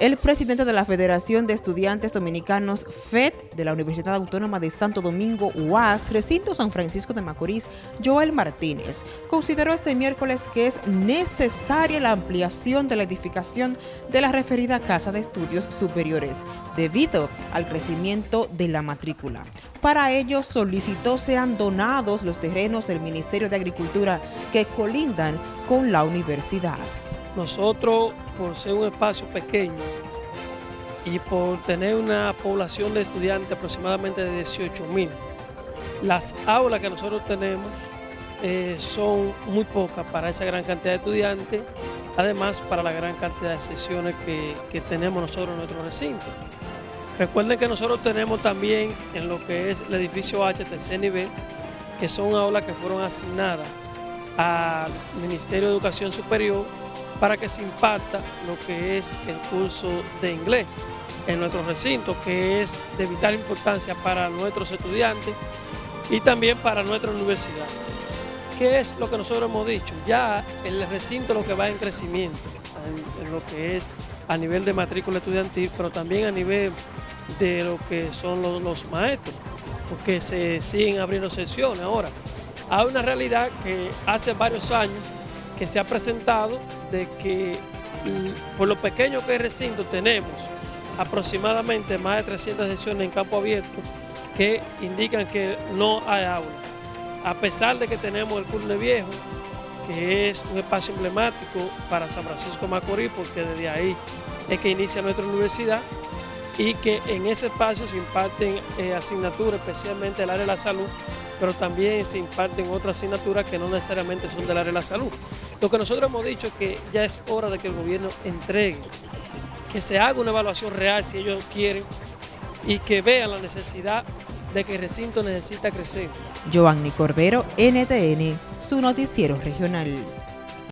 El presidente de la Federación de Estudiantes Dominicanos, FED, de la Universidad Autónoma de Santo Domingo, UAS, recinto San Francisco de Macorís, Joel Martínez, consideró este miércoles que es necesaria la ampliación de la edificación de la referida Casa de Estudios Superiores, debido al crecimiento de la matrícula. Para ello solicitó sean donados los terrenos del Ministerio de Agricultura que colindan con la universidad. Nosotros, por ser un espacio pequeño y por tener una población de estudiantes aproximadamente de 18 mil, las aulas que nosotros tenemos eh, son muy pocas para esa gran cantidad de estudiantes, además para la gran cantidad de sesiones que, que tenemos nosotros en nuestro recinto. Recuerden que nosotros tenemos también en lo que es el edificio H, tercer nivel, que son aulas que fueron asignadas al Ministerio de Educación Superior para que se impacta lo que es el curso de inglés en nuestro recinto, que es de vital importancia para nuestros estudiantes y también para nuestra universidad. ¿Qué es lo que nosotros hemos dicho? Ya el recinto lo que va en crecimiento, en, lo que es a nivel de matrícula estudiantil, pero también a nivel de lo que son los, los maestros, porque se siguen abriendo sesiones ahora. Hay una realidad que hace varios años que se ha presentado de que por lo pequeño que es recinto tenemos aproximadamente más de 300 sesiones en campo abierto que indican que no hay aula. A pesar de que tenemos el Curne Viejo, que es un espacio emblemático para San Francisco Macorís, porque desde ahí es que inicia nuestra universidad, y que en ese espacio se imparten eh, asignaturas, especialmente el área de la salud, pero también se imparten otras asignaturas que no necesariamente son del área de la salud. Lo que nosotros hemos dicho es que ya es hora de que el gobierno entregue, que se haga una evaluación real si ellos quieren y que vean la necesidad de que el recinto necesita crecer. Giovanni Cordero, NTN, su noticiero regional.